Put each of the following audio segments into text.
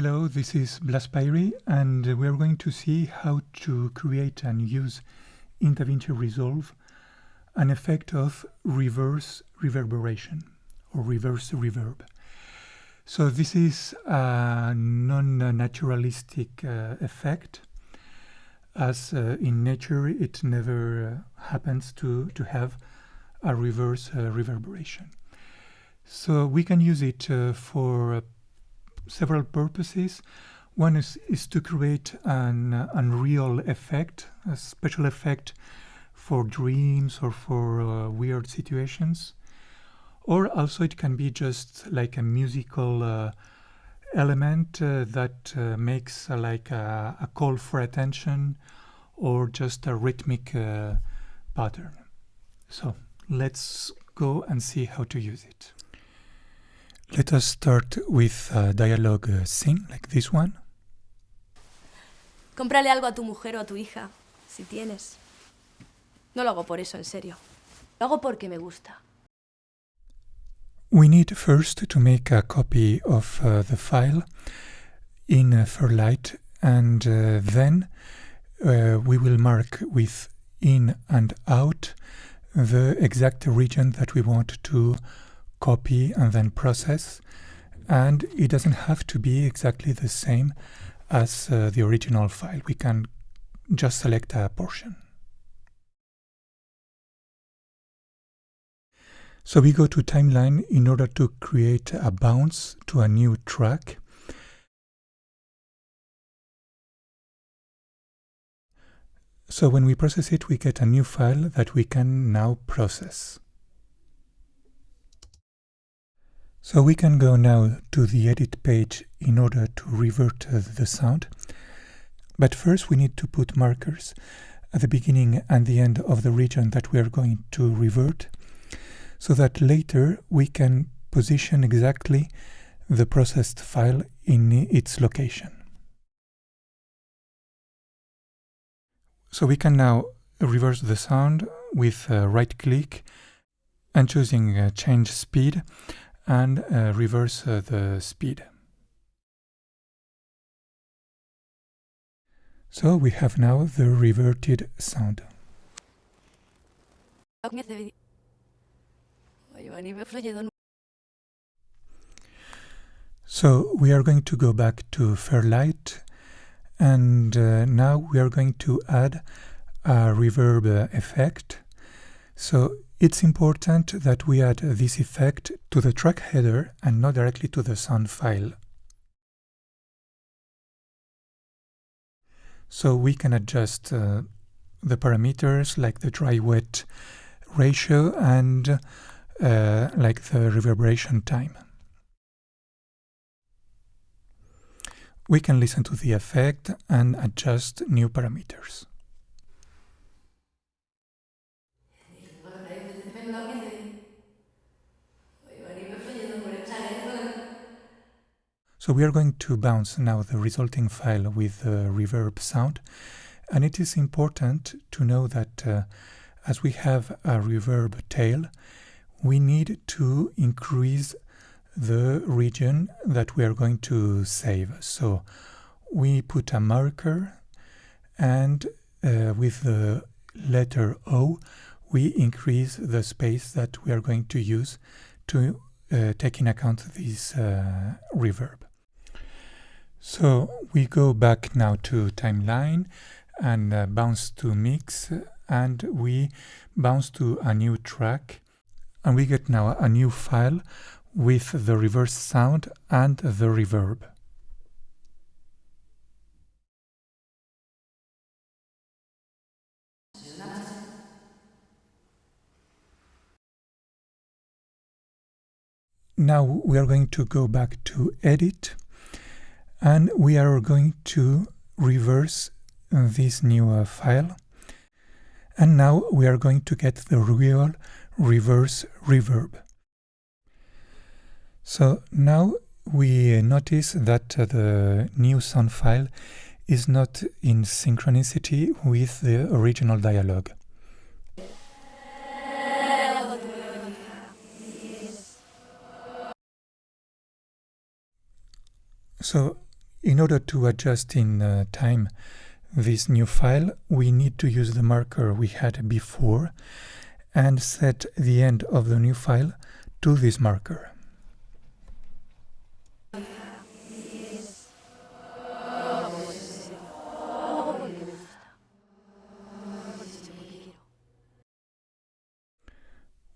Hello, this is Blas Blaspyri and we are going to see how to create and use in DaVinci Resolve an effect of reverse reverberation or reverse reverb. So this is a non-naturalistic uh, effect as uh, in nature it never uh, happens to, to have a reverse uh, reverberation. So we can use it uh, for several purposes. One is, is to create an uh, unreal effect, a special effect for dreams or for uh, weird situations. Or also it can be just like a musical uh, element uh, that uh, makes uh, like a, a, call for attention or just a rhythmic pattern. So let's go and see how to use it. Let us start with a dialogue uh, scene like this one. Cómprale algo a tu mujer o a tu hija, si tienes. No lo hago por eso, en serio. Lo hago porque me gusta. We need first to make a copy of uh, the file in uh, Fairlight and uh, then uh, we will mark with in and out the exact region that we want to copy and then process and it doesn't have to be exactly the same as uh, the original file. We can just select a portion. So we go to timeline in order to create a bounce to a new track. So when we process it, we get a new file that we can now process. So we can go now to the edit page in order to revert uh, the sound. But first we need to put markers at the beginning and the end of the region that we are going to revert so that later we can position exactly the processed file in its location. So we can now reverse the sound with right click and choosing uh, change speed and uh, reverse uh, the speed. So we have now the reverted sound. So we are going to go back to Fairlight and uh, now we are going to add a reverb effect. So it's important that we add this effect to the track header and not directly to the sound file. So we can adjust uh, the parameters like the dry-wet ratio and uh, like the reverberation time. We can listen to the effect and adjust new parameters. So we are going to bounce now the resulting file with the reverb sound. And it is important to know that uh, as we have a reverb tail, we need to increase the region that we are going to save. So we put a marker and uh, with the letter O, we increase the space that we are going to use to uh, take in account this uh, reverb. So we go back now to timeline and uh, bounce to mix and we bounce to a new track and we get now a new file with the reverse sound and the reverb. Now we are going to go back to edit and we are going to reverse this new uh, file and now we are going to get the real reverse reverb. So now we notice that uh, the new sound file is not in synchronicity with the original dialogue. So in order to adjust in uh, time this new file, we need to use the marker we had before and set the end of the new file to this marker.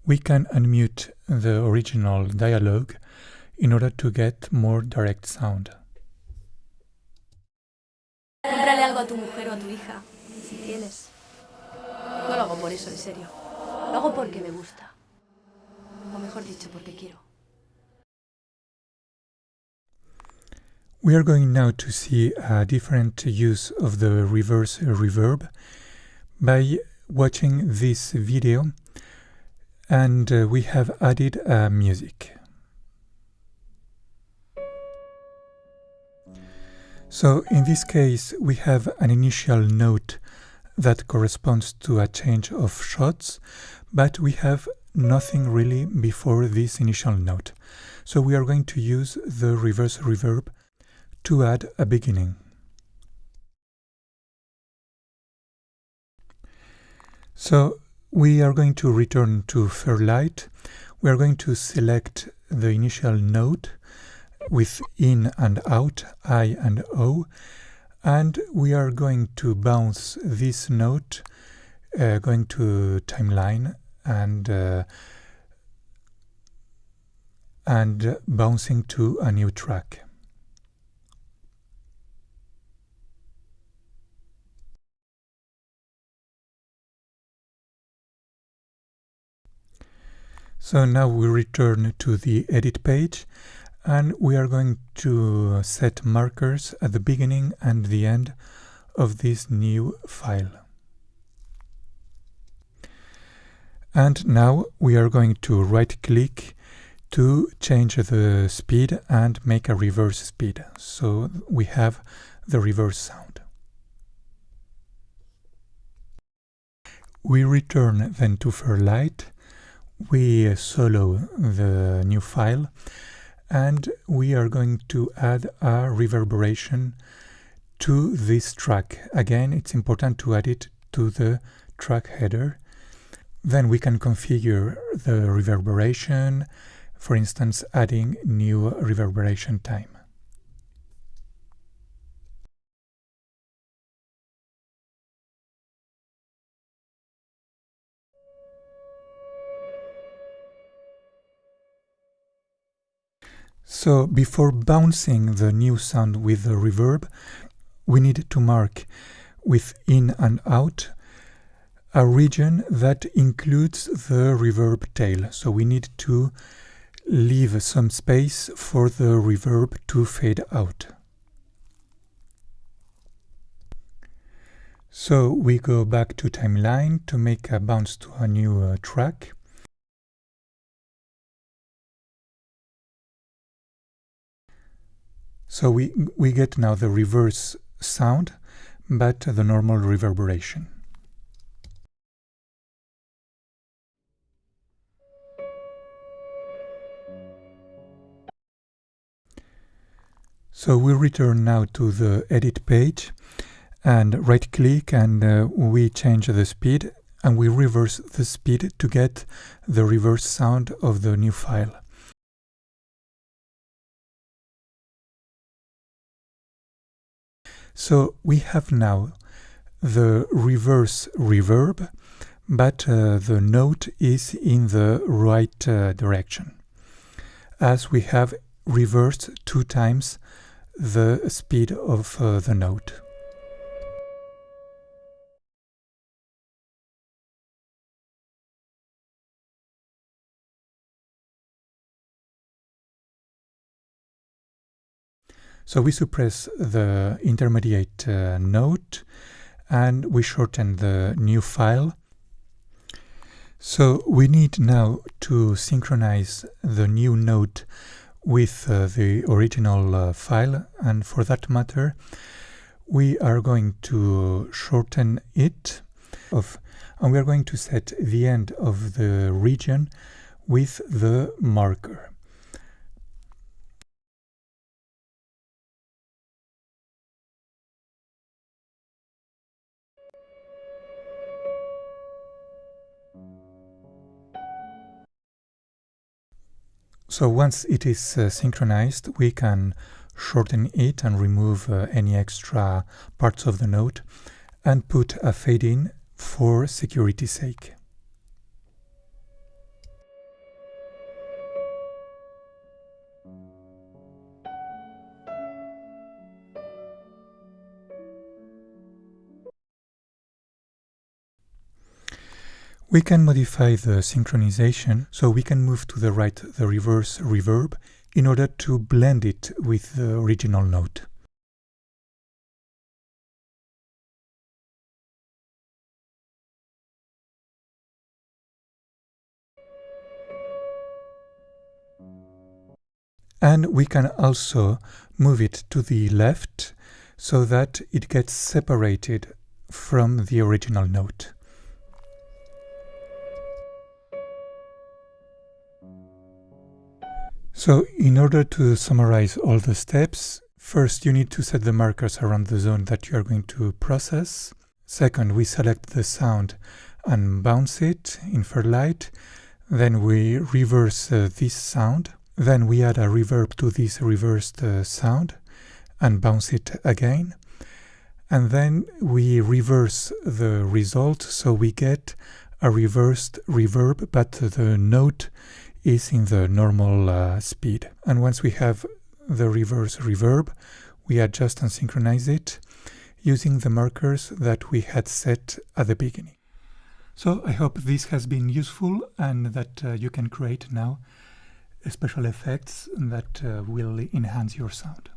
We can unmute the original dialogue in order to get more direct sound. Cómprale algo a tu mujer o a tu hija, si tienes. No lo hago por eso, en serio. Lo hago porque me gusta. O mejor dicho, porque quiero. We are going now to see a different use of the reverse reverb by watching this video and uh, we have added uh, music. So in this case we have an initial note that corresponds to a change of shots, but we have nothing really before this initial note. So we are going to use the reverse reverb to add a beginning. So we are going to return to Fairlight. We are going to select the initial note with in and out, I and O, and we are going to bounce this note uh, going to timeline and uh, and bouncing to a new track. So now we return to the edit page and we are going to set markers at the beginning and the end of this new file. And now we are going to right click to change the speed and make a reverse speed. So we have the reverse sound. We return then to Fairlight we solo the new file and we are going to add a reverberation to this track. Again, it's important to add it to the track header. Then we can configure the reverberation, for instance, adding new reverberation time. So before bouncing the new sound with the reverb, we need to mark with in and out a region that includes the reverb tail. So we need to leave some space for the reverb to fade out. So we go back to timeline to make a bounce to a new uh, track. So we, we get now the reverse sound, but the normal reverberation. So we return now to the edit page and right click and uh, we change the speed and we reverse the speed to get the reverse sound of the new file. So we have now the reverse reverb, but uh, the note is in the right uh, direction, as we have reversed two times the speed of uh, the note. So we suppress the intermediate uh, note and we shorten the new file. So we need now to synchronize the new note with uh, the original uh, file and for that matter we are going to shorten it and we are going to set the end of the region with the marker. So once it is uh, synchronized, we can shorten it and remove uh, any extra parts of the note and put a fade in for security's sake. We can modify the synchronization so we can move to the right the reverse reverb in order to blend it with the original note. And we can also move it to the left so that it gets separated from the original note. So in order to summarize all the steps, first you need to set the markers around the zone that you are going to process. Second, we select the sound and bounce it in Fairlight. Then we reverse uh, this sound. Then we add a reverb to this reversed uh, sound and bounce it again. And then we reverse the result so we get a reversed reverb, but the note is in the normal uh, speed. And once we have the reverse reverb, we adjust and synchronize it using the markers that we had set at the beginning. So I hope this has been useful and that uh, you can create now special effects that uh, will enhance your sound.